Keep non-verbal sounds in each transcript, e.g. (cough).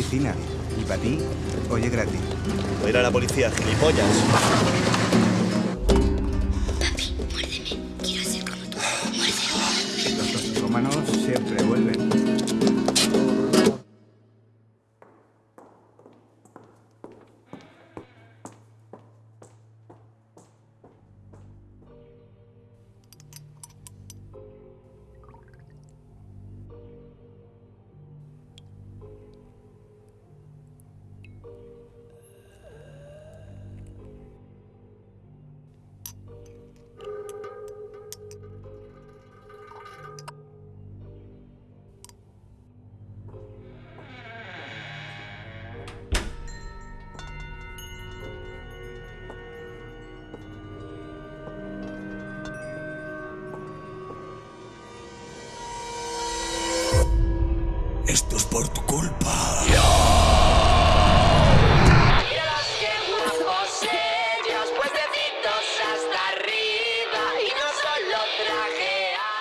medicina. Y para ti, oye gratis. Voy a ir a la policía, gilipollas. Esto es por tu culpa.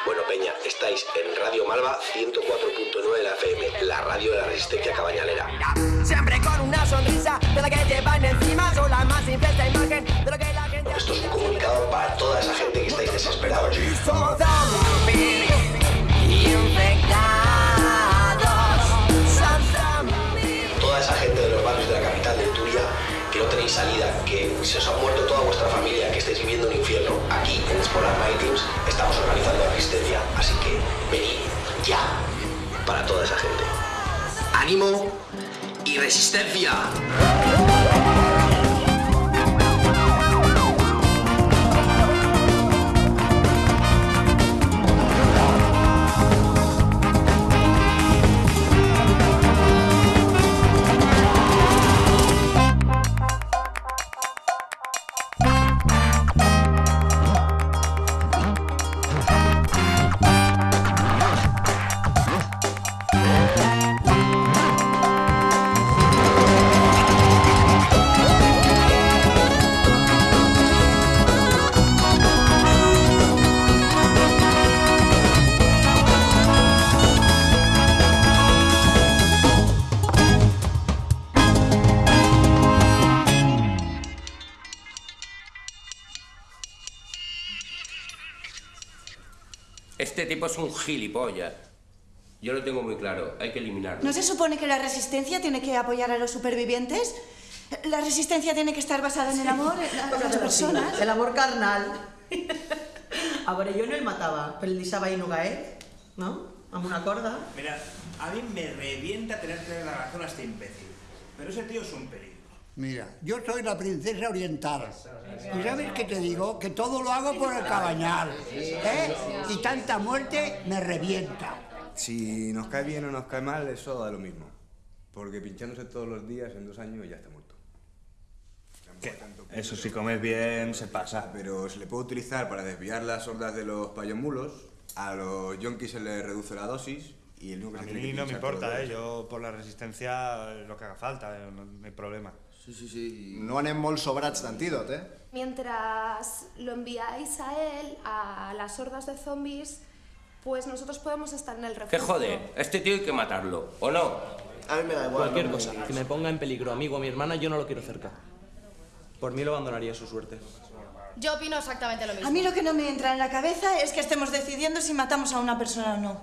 Bueno, Peña, estáis en Radio Malva 104.9 de la FM, la radio de la resistencia cabañalera. Siempre con una sonrisa de la que llevan encima Son la más simple esta imagen de lo que la gente Esto es un comunicado para toda esa gente que estáis desesperados. Se os ha muerto toda vuestra familia, que estáis viviendo un infierno. Aquí en Spolar Teams estamos organizando la resistencia, así que venid ya para toda esa gente. ¡Ánimo y resistencia! Este tipo es un gilipollas. Yo lo tengo muy claro, hay que eliminarlo. ¿No se supone que la resistencia tiene que apoyar a los supervivientes? La resistencia tiene que estar basada en el amor, (laughs) en las personas. El amor carnal. A veure, jo no el matava, però el deixava ahí no gaet, no? Amb una corda. Mira, a mí me revienta tener que dar la razón a este imbécil. Pero ese tío es un peligro. Mira, yo soy la princesa oriental. ¿Y sabes qué te digo? Que todo lo hago por el cabañal. ¿eh? Y tanta muerte me revienta. Si nos cae bien o nos cae mal, eso da lo mismo. Porque pinchándose todos los días en dos años ya está muerto. Eso si comes bien se pasa. Pero se le puede utilizar para desviar las hordas de los payomulos, a los yonkis se les reduce la dosis y el único que A se tiene mí que no me importa, ¿eh? Yo por la resistencia lo que haga falta, eh, no, no hay problema. Sí, sí, sí. No anem molt sobrats d'antídot, eh? Mientras lo enviáis a él, a las hordas de zombies, pues nosotros podemos estar en el refugio. ¿Qué joder? Este tío hay que matarlo, ¿o no? A mí me da igual. Cualquier no cosa que me ponga en peligro a mí o a mi hermana, yo no lo quiero cerca. Por mí lo abandonaría a su suerte. Yo opino exactamente lo mismo. A mí lo que no me entra en la cabeza es que estemos decidiendo si matamos a una persona o no.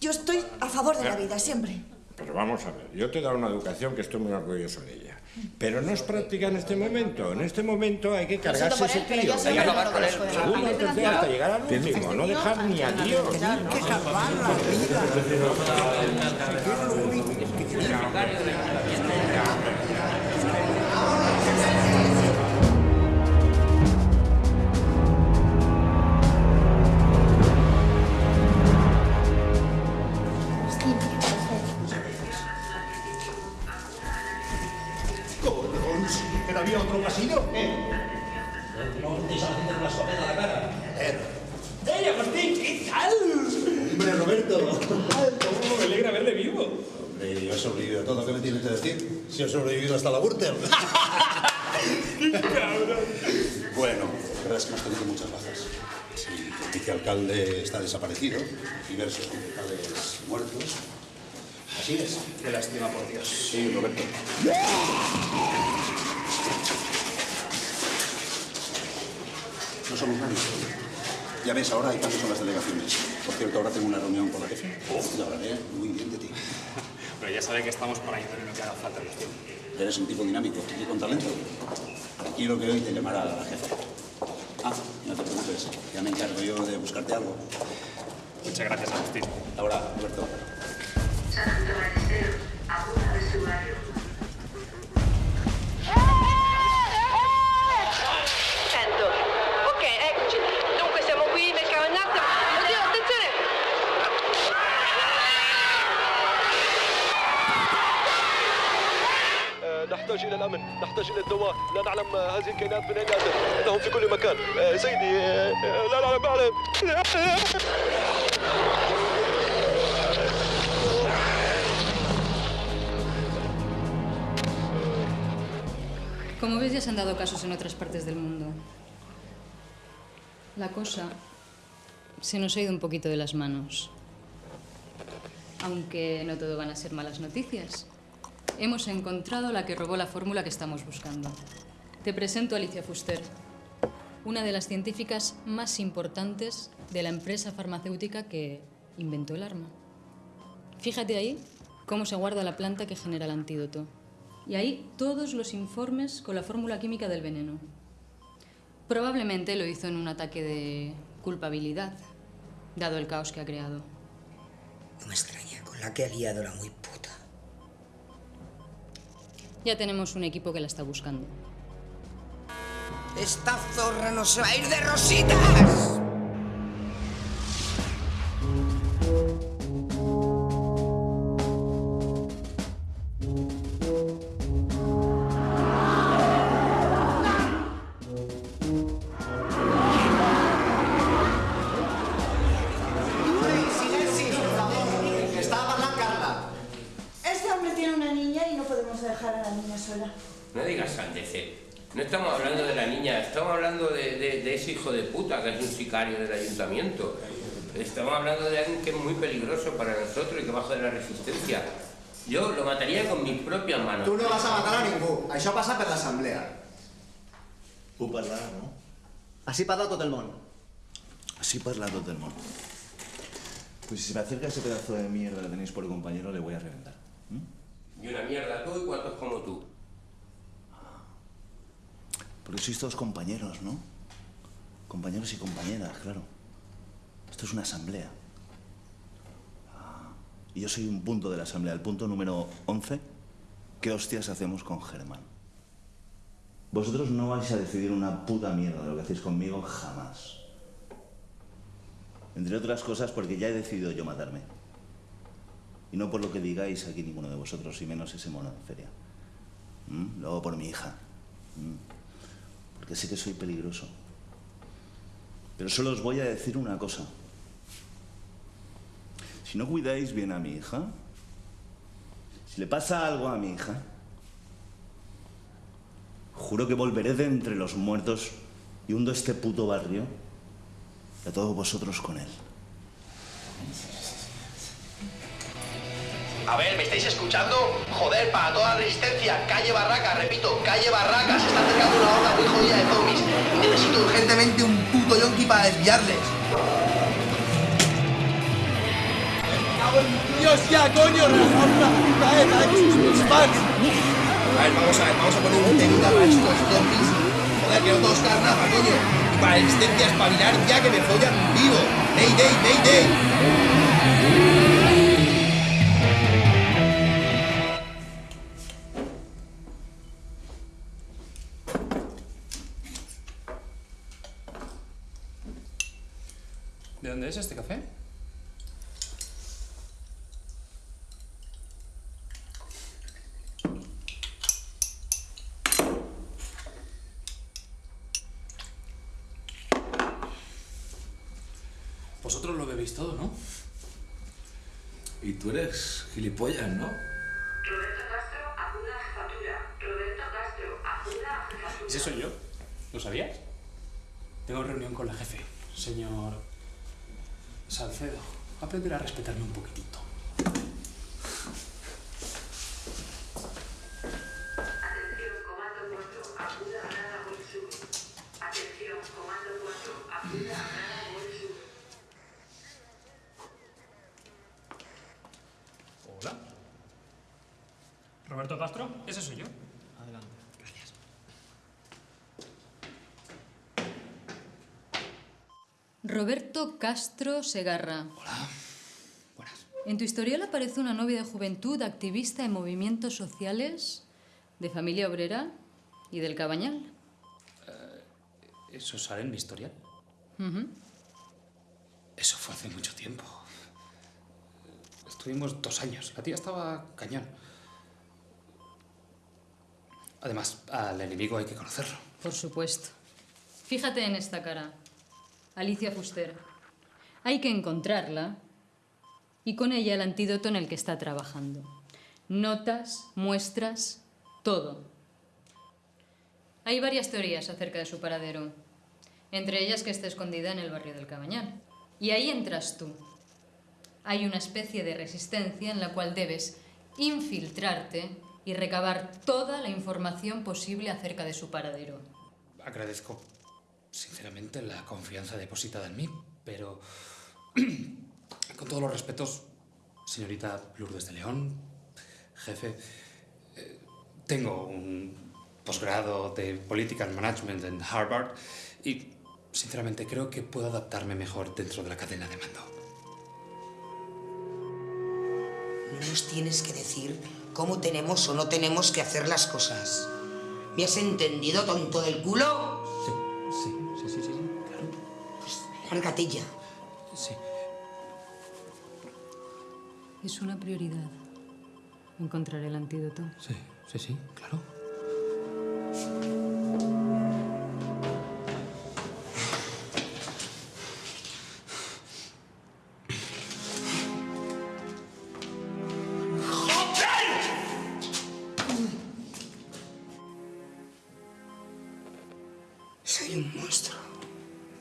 Yo estoy a favor de la vida, siempre. Pero vamos a ver, yo te he dado una educación que estoy muy orgulloso de ella. Pero no es práctica en este momento. En este momento hay que cargarse ese tío. Segundo, tercero, hasta llegar al último. No dejar ni a Dios. que salvar la ¿Que todo. ¿Qué me tienes que decir? Si he sobrevivido hasta la Wurter. (laughs) ¡Qué cabrón! Bueno, la verdad es que hemos tenido muchas bajas. El vicealcalde está desaparecido, diversos concejales muertos. Así es. Qué lástima, por Dios. Sí, Roberto. No somos nadie. Ya ves, ahora hay cambios con las delegaciones. Por cierto, ahora tengo una reunión con la jefe. Y hablaré muy bien de ti. Pero ya sabe que estamos para ayudar en lo que haga falta en los tiempos. Eres un tipo dinámico y con talento. Tranquilo que hoy te llamará la jefe. Ah, no te preocupes. Ya me encargo yo de buscarte algo. Muchas gracias, Agustín. Ahora, Roberto. نحتاج الى الدواء لا نعلم هذه الكائنات من اين اتت انهم في كل مكان آه، سيدي آه، لا لا ما اعلم Como ves, ya se han dado casos en otras partes del mundo. La cosa se nos ha ido un poquito de las manos. Aunque no todo van a ser malas noticias. Hemos encontrado la que robó la fórmula que estamos buscando. Te presento a Alicia Fuster, una de las científicas más importantes de la empresa farmacéutica que inventó el arma. Fíjate ahí cómo se guarda la planta que genera el antídoto. Y ahí todos los informes con la fórmula química del veneno. Probablemente lo hizo en un ataque de culpabilidad, dado el caos que ha creado. No me extraña, con la que ha liado la muy puta. Ya tenemos un equipo que la está buscando. Esta zorra no se va a ir de rositas. No estamos hablando de la niña, estamos hablando de, de- de ese hijo de puta que es un sicario del ayuntamiento. Estamos hablando de alguien que es muy peligroso para nosotros y que baja de la resistencia. Yo lo mataría con mis propias manos. Tu no vas a matar a ningú. Això passa per l'assemblea. Puc parlar, no? Així parla tot el món. Así parla todo el mundo. Pues si se me acerca ese pedazo de mierda que tenéis por compañero, le voy a reventar. Y una mierda tú y cuantos como tú. Porque sois todos compañeros, ¿no? Compañeros y compañeras, claro. Esto es una asamblea. Ah, Y yo soy un punto de la asamblea, el punto número 11. ¿Qué hostias hacemos con Germán? Vosotros no vais a decidir una puta mierda de lo que hacéis conmigo jamás. Entre otras cosas porque ya he decidido yo matarme. Y no por lo que digáis aquí ninguno de vosotros, y menos ese mono en feria. ¿Mm? Luego por mi hija. ¿Mm? Sé que soy peligroso. Pero solo os voy a decir una cosa. Si no cuidáis bien a mi hija, si le pasa algo a mi hija, juro que volveré de entre los muertos y hundo este puto barrio y a todos vosotros con él. A ver, ¿me estáis escuchando? Joder, para toda la resistencia, calle Barraca, repito, calle Barraca, se está acercando una horda muy jodida de zombies. Y necesito urgentemente un puto yonki para desviarles. Dios, ya, coño, una puta ETA, fans. A ver, vamos a ver, vamos a poner un temita para estos zombies. Joder, que no todos carnaza, coño. Y para la resistencia espabilar ya que me follan vivo. ¡Day, day, day, day! Es este café? Vosotros lo bebéis todo, ¿no? Y tú eres gilipollas, ¿no? ¿Ese soy yo? ¿Lo sabías? Tengo reunión con la jefe, señor Salcedo. Aprender a respetarme un poquitito. Roberto Castro, ese soy yo. Adelante. Roberto Castro Segarra. Hola. Buenas. En tu historial aparece una novia de juventud activista en movimientos sociales, de familia obrera y del Cabañal. ¿Eso sale en mi historial? Eso fue hace mucho tiempo. Estuvimos dos años. La tía estaba cañón. Además, al enemigo hay que conocerlo. Por supuesto. Fíjate en esta cara. Alicia Fuster. Hay que encontrarla y con ella el antídoto en el que está trabajando. Notas, muestras, todo. Hay varias teorías acerca de su paradero, entre ellas que esté escondida en el barrio del Cabañal. Y ahí entras tú. Hay una especie de resistencia en la cual debes infiltrarte y recabar toda la información posible acerca de su paradero. Agradezco, sinceramente, la confianza depositada en mí, pero (clears throat) con todos los respetos, señorita Lourdes de León, jefe, eh, tengo un posgrado de Political Management en Harvard y, sinceramente, creo que puedo adaptarme mejor dentro de la cadena de mando. No nos tienes que decir cómo tenemos o no tenemos que hacer las cosas. ¿Me has entendido, tonto del culo? Ya. Sí. Es una prioridad encontrar el antídoto. Sí, sí, sí, claro. Soy un monstruo.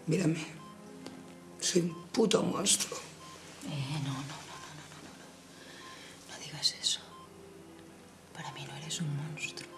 Mírame. Puto monstruo. Eh, no, no, no, no, no, no, no. No digas eso. Para mí no eres un monstruo.